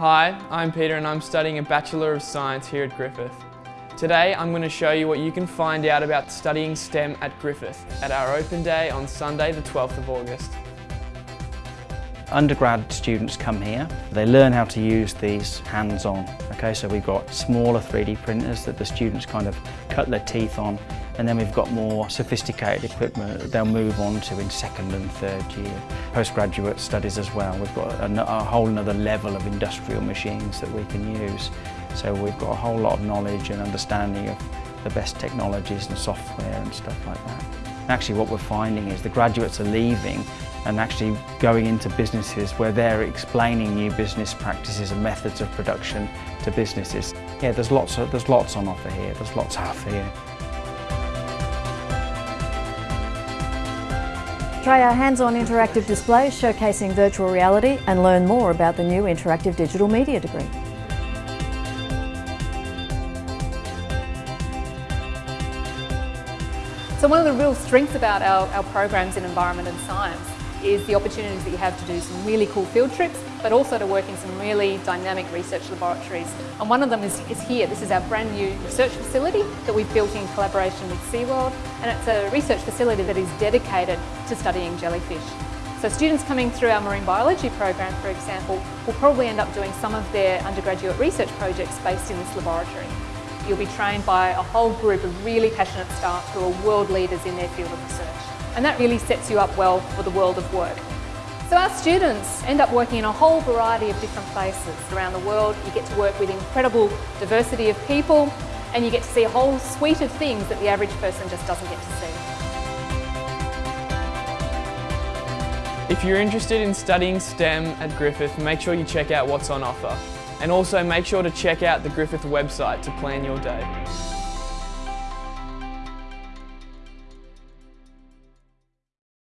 Hi, I'm Peter and I'm studying a Bachelor of Science here at Griffith. Today I'm going to show you what you can find out about studying STEM at Griffith at our open day on Sunday the 12th of August. Undergrad students come here, they learn how to use these hands-on. Okay, so we've got smaller 3D printers that the students kind of cut their teeth on and then we've got more sophisticated equipment they'll move on to in second and third year. Postgraduate studies as well, we've got a, a whole another level of industrial machines that we can use. So we've got a whole lot of knowledge and understanding of the best technologies and software and stuff like that. Actually what we're finding is the graduates are leaving and actually going into businesses where they're explaining new business practices and methods of production to businesses. Yeah, there's lots, of, there's lots on offer here, there's lots offer here. Try our hands-on interactive displays showcasing virtual reality and learn more about the new Interactive Digital Media degree. So one of the real strengths about our, our programs in environment and science is the opportunities that you have to do some really cool field trips, but also to work in some really dynamic research laboratories. And one of them is, is here. This is our brand new research facility that we've built in collaboration with SeaWorld. And it's a research facility that is dedicated to studying jellyfish. So students coming through our marine biology program, for example, will probably end up doing some of their undergraduate research projects based in this laboratory. You'll be trained by a whole group of really passionate staff who are world leaders in their field of research and that really sets you up well for the world of work. So our students end up working in a whole variety of different places around the world. You get to work with incredible diversity of people and you get to see a whole suite of things that the average person just doesn't get to see. If you're interested in studying STEM at Griffith, make sure you check out what's on offer. And also make sure to check out the Griffith website to plan your day.